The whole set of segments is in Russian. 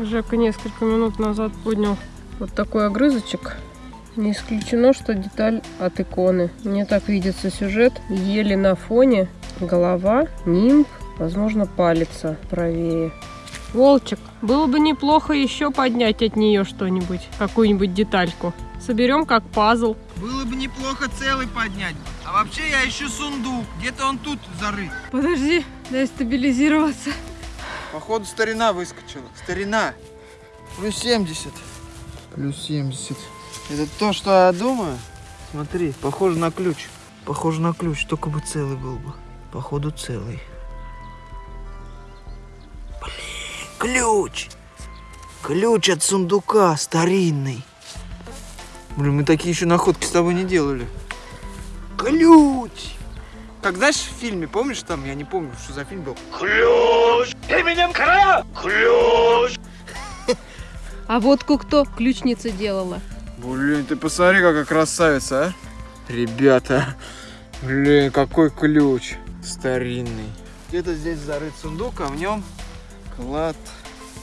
Жека несколько минут назад поднял вот такой огрызочек. Не исключено, что деталь от иконы. Мне так видится сюжет. Еле на фоне. Голова, нимб, возможно, палец правее. Волчик, было бы неплохо еще поднять от нее что-нибудь, какую-нибудь детальку. Соберем как пазл. Было бы неплохо целый поднять. А вообще я ищу сундук. Где-то он тут зарыт. Подожди, дай стабилизироваться. Походу старина выскочила. Старина. Плюс 70. Плюс 70. Это то, что я думаю? Смотри, похоже на ключ. Похоже на ключ, только бы целый был бы. Походу целый. Блин, ключ! Ключ от сундука старинный. Блин, мы такие еще находки с тобой не делали. Ключ! Как знаешь в фильме, помнишь там, я не помню, что за фильм был? А водку кто? Ключница делала. Блин, ты посмотри, какая красавица, а? Ребята, блин, какой ключ старинный. Где-то здесь зарыт сундук, а в нем клад.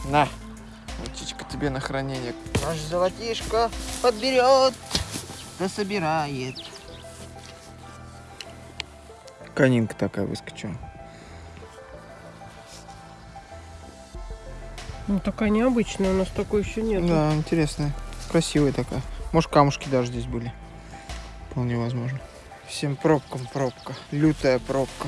На, птичка тебе на хранение. Наш золотишко подберет, да собирает. Конинка такая выскочила. Ну, такая необычная, у нас такой еще нет. Да, интересная. Красивая такая. Может, камушки даже здесь были. Вполне возможно. Всем пробкам пробка. Лютая пробка.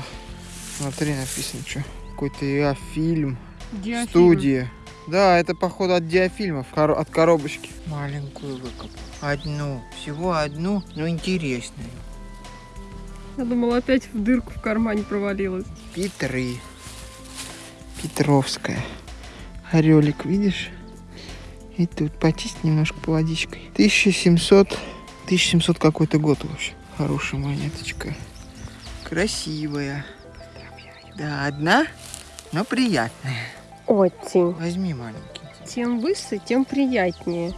Смотри, написано что. Какой-то иофильм. Диафильм. Студия. Да, это походу от диафильмов, от коробочки. Маленькую выкопал. Одну. Всего одну, но интересную. Я думала, опять в дырку в кармане провалилась. Петры. Петровская. Орелик, видишь? И тут почисть немножко по водичкой. 1700, 1700 какой-то год вообще. Хорошая монеточка. Красивая. Да, одна, но приятная. Очень. Возьми маленький. Тем выше, тем приятнее.